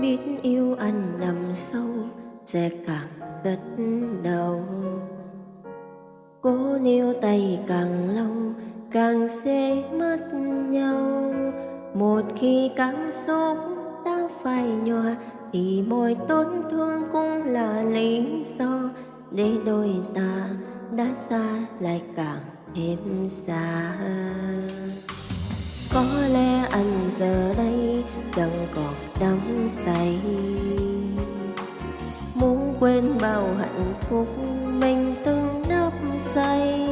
biết yêu anh nằm sâu sẽ càng rất đau. Cố níu tay càng lâu, càng sẽ mất nhau. Một khi cảm xúc đã phai nhòa, thì mọi tổn thương cũng là lý do để đôi ta đã xa lại càng thêm xa. Có lẽ anh giờ say muốn quên bao hạnh phúc mình từng nấp say,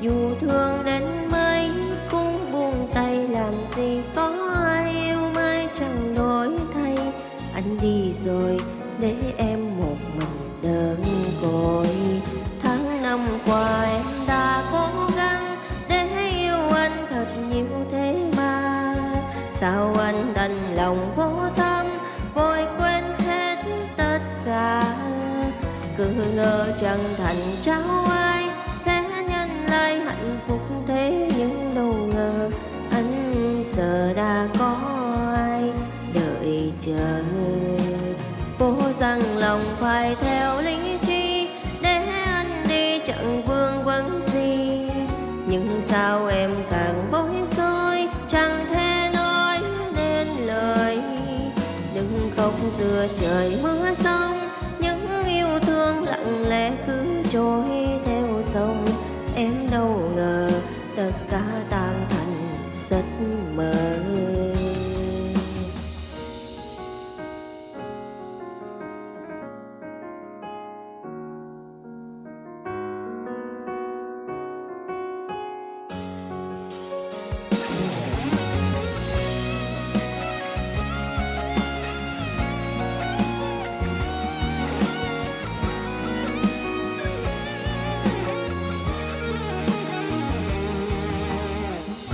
dù thương đến mấy cũng buông tay, làm gì có ai yêu mai chẳng đổi thay. Anh đi rồi, để em một mình đơn côi tháng năm qua em đã cố gắng để yêu anh thật nhiều thế mà. Sao anh đành lòng vô tâm vội quên hết tất cả. Cứ ngờ chẳng thành cháu ai, sẽ nhân lại hạnh phúc thế nhưng đâu ngờ anh giờ đã có ai đợi chờ. Cố rằng lòng phải theo lý trí, để anh đi chẳng vương vấn gì nhưng sao em càng bối rối, chẳng thể giữa trời mưa sông những yêu thương lặng lẽ cứ trôi theo sông em đâu ngờ tất cả tan thành giấc mơ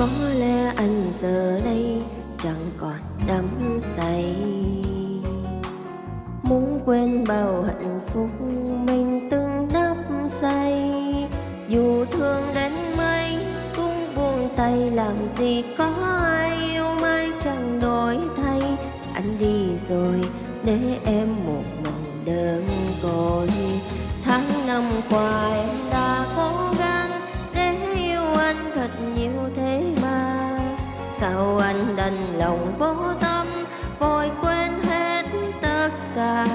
có lẽ anh giờ đây chẳng còn đắm say. Muốn quên bao hạnh phúc mình từng đắp say. Dù thương đến mấy, cũng buông tay làm gì có ai yêu mai chẳng đổi thay. Anh đi rồi, để em một mình đơn côi. Tháng năm qua em cả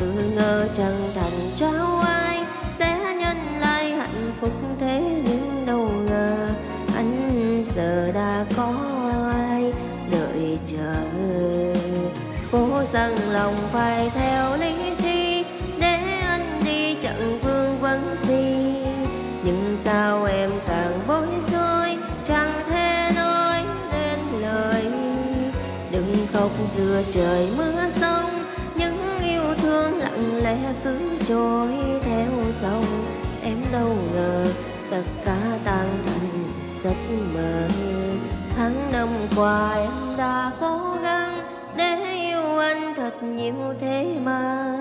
cứ ngờ chẳng thành cháu ai, sẽ nhân lại hạnh phúc thế nhưng đâu ngờ anh giờ đã có ai đợi chờ. Cố rằng lòng phải theo lý trí, để anh đi chẳng vương vấn gì nhưng sao em càng bối rối, chẳng thể nói nên lời. Đừng khóc giữa trời mưa gió lẽ cứ trôi theo sông em đâu ngờ tất cả tan thành giấc mơ. Tháng năm qua em đã cố gắng để yêu anh thật nhiều thế mà.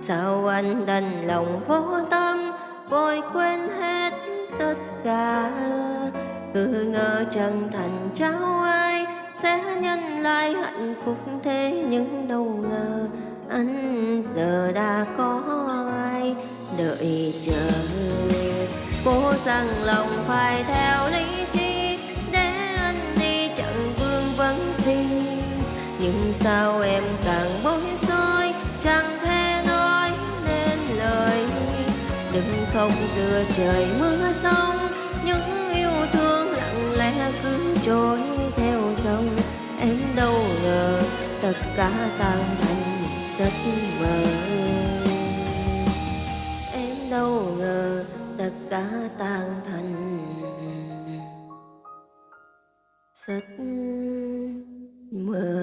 Sao anh đành lòng vô tâm, vội quên hết tất cả? Cứ ngờ chân thành cháu ai, sẽ nhân lại hạnh phúc thế nhưng đâu anh giờ đã có ai đợi chờ. Cố rằng lòng phải theo lý trí, để anh đi chẳng vương vấn gì nhưng sao em càng bối rối, chẳng thể nói nên lời. Đừng không dựa trời mưa sông, những yêu thương lặng lẽ cứ trôi theo dòng. Em đâu ngờ tất cả tan thành giấc mơ em đâu ngờ tất cả tan thành giấc mơ